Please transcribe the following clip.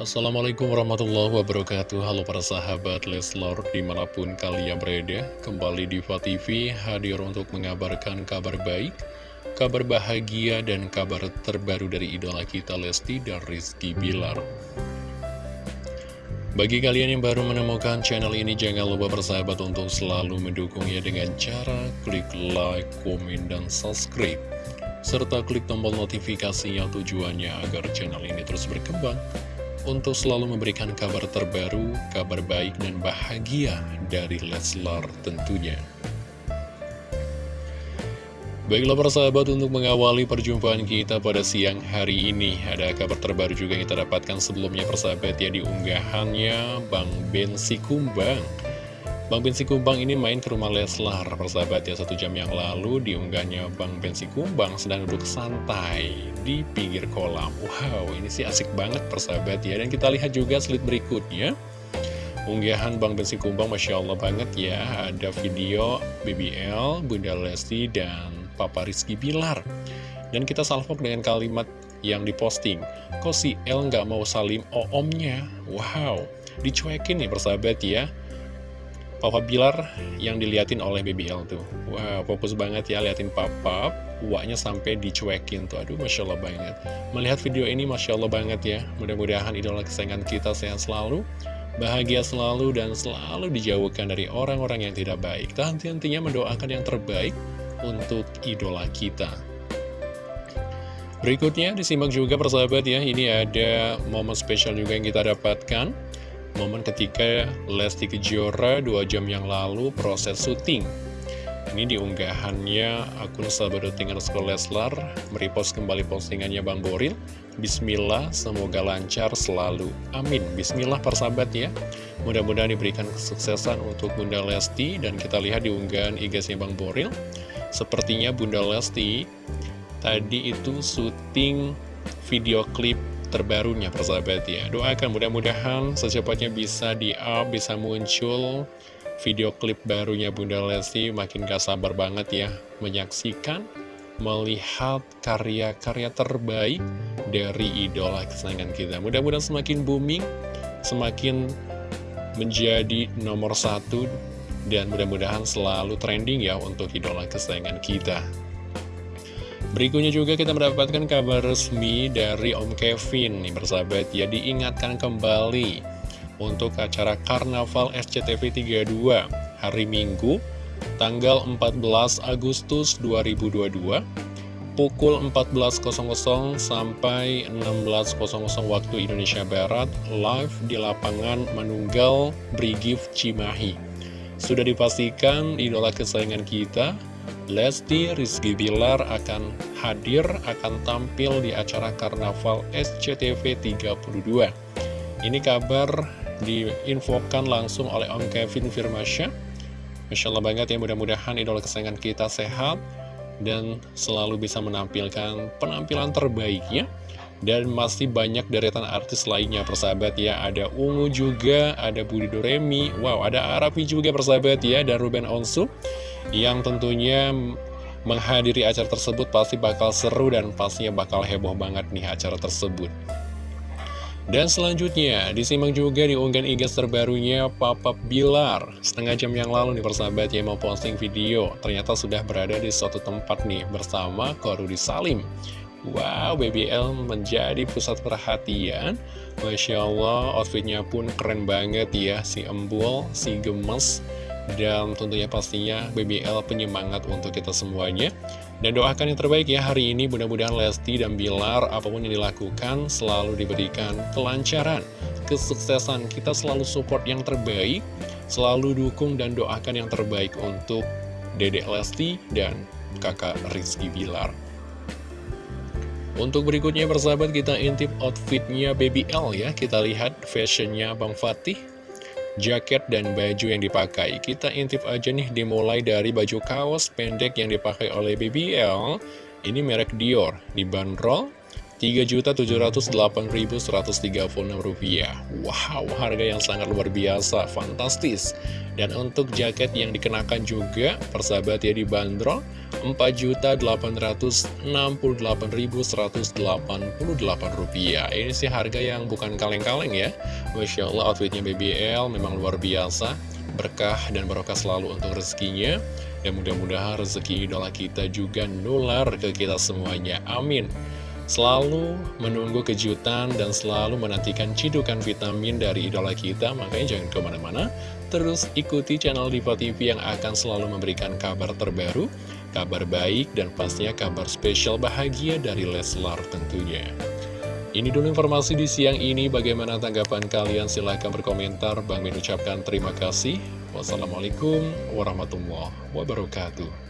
Assalamualaikum warahmatullahi wabarakatuh. Halo para sahabat Leslor di mana pun kalian berada Kembali di TV hadir untuk mengabarkan kabar baik Kabar bahagia dan kabar terbaru dari idola kita Lesti dan Rizky Bilar. Bagi kalian yang baru menemukan channel ini Jangan lupa bersahabat untuk selalu mendukungnya dengan cara klik like, komen, dan subscribe. Serta klik tombol notifikasinya tujuannya agar channel ini terus berkembang untuk selalu memberikan kabar terbaru, kabar baik dan bahagia dari Leslar tentunya. Baiklah para sahabat untuk mengawali perjumpaan kita pada siang hari ini Ada kabar terbaru juga yang kita dapatkan sebelumnya persahabat ya di unggahannya Bang Ben Sikumbang Bang Ben Sikumbang ini main ke rumah Leslar persahabat ya satu jam yang lalu diunggahnya Bang Ben Sikumbang sedang duduk santai di pinggir kolam. Wow, ini sih asik banget persahabat ya. Dan kita lihat juga slide berikutnya. Unggahan Bang Bensi Kumbang, Masya Allah banget ya. Ada video BBL, Bunda Lesti, dan Papa Rizky Bilar. Dan kita salvok dengan kalimat yang diposting Kok si El nggak mau salim omnya? Wow, dicuekin nih persahabat ya Papa Bilar yang diliatin oleh BBL tuh. Wow, fokus banget ya liatin papa Uaknya sampai dicuekin tuh. Aduh, Masya Allah banget. Melihat video ini Masya Allah banget ya. Mudah-mudahan idola kesayangan kita sehat selalu Bahagia selalu dan selalu dijauhkan dari orang-orang yang tidak baik. Henti-hentinya mendoakan yang terbaik untuk idola kita. Berikutnya disimak juga persahabat ya. Ini ada momen spesial juga yang kita dapatkan momen ketika Lesti Kejora dua jam yang lalu proses syuting. Ini diunggahannya akun sahabat.ting underscore Leslar merepost kembali postingannya Bang Boril. Bismillah, semoga lancar selalu. Amin. Bismillah persahabat ya. Mudah-mudahan diberikan kesuksesan untuk Bunda Lesti dan kita lihat di unggahan IG-nya Bang Boril. Sepertinya Bunda Lesti tadi itu syuting video klip terbarunya persahabat ya Doakan mudah-mudahan secepatnya bisa di-up, bisa muncul video klip barunya Bunda Lesti. Makin gak sabar banget ya menyaksikan, melihat karya-karya terbaik dari idola kesayangan kita. Mudah-mudahan semakin booming, semakin menjadi nomor satu dan mudah-mudahan selalu trending ya untuk idola kesayangan kita. Berikutnya juga kita mendapatkan kabar resmi dari Om Kevin nih bersahabat ya diingatkan kembali untuk acara Karnaval SCTV 32 hari Minggu tanggal 14 Agustus 2022 pukul 14.00 sampai 16.00 waktu Indonesia Barat live di lapangan Manunggal Brigif Cimahi. Sudah dipastikan idola kesayangan kita Lesti Rizky Bilar akan hadir, akan tampil di acara Karnaval SCTV 32. Ini kabar diinfokan langsung oleh Om Kevin Firmasya. Masya Allah banget ya, mudah-mudahan idola kesayangan kita sehat dan selalu bisa menampilkan penampilan terbaiknya. Dan masih banyak deretan artis lainnya persahabat ya Ada Ungu juga, ada Budi Doremi Wow, ada Arafi juga persahabat ya Dan Ruben Onsu yang tentunya menghadiri acara tersebut pasti bakal seru dan pastinya bakal heboh banget nih acara tersebut. Dan selanjutnya, disimak juga di unggahan IG terbarunya Papa Bilar. Setengah jam yang lalu nih persahabat yang mau posting video, ternyata sudah berada di suatu tempat nih bersama Korudi Salim. Wow, BBL menjadi pusat perhatian. Masya Allah, outfitnya pun keren banget ya, si embul, si gemes dan tentunya pastinya BBL penyemangat untuk kita semuanya. Dan doakan yang terbaik ya hari ini. Mudah-mudahan Lesti dan Bilar apa pun yang dilakukan selalu diberikan kelancaran. Kesuksesan kita selalu support yang terbaik. Selalu dukung dan doakan yang terbaik untuk Dedek Lesti dan kakak Rizky Bilar. Untuk berikutnya persahabat kita intip outfitnya BBL ya. Kita lihat fashionnya Bang Fatih jaket dan baju yang dipakai. Kita intip aja nih dimulai dari baju kaos pendek yang dipakai oleh BBL. Ini merek Dior, dibanderol Rp3.708.136. Wow, harga yang sangat luar biasa, fantastis. Dan untuk jaket yang dikenakan juga, persahabat ya dibanderol Rp4.868.188 Ini sih harga yang bukan kaleng-kaleng ya. Masya Allah outfitnya BBL memang luar biasa. Berkah dan barokah selalu untuk rezekinya. Dan mudah-mudahan rezeki idola kita juga nular ke kita semuanya. Amin Selalu menunggu kejutan dan selalu menantikan cidukan vitamin dari idola kita Makanya jangan ke mana-mana Terus ikuti channel Diva TV yang akan selalu memberikan kabar terbaru kabar baik, dan pastinya kabar spesial bahagia dari Leslar tentunya. Ini dulu informasi di siang ini, bagaimana tanggapan kalian? Silahkan berkomentar, Bang Min ucapkan terima kasih. Wassalamualaikum warahmatullahi wabarakatuh.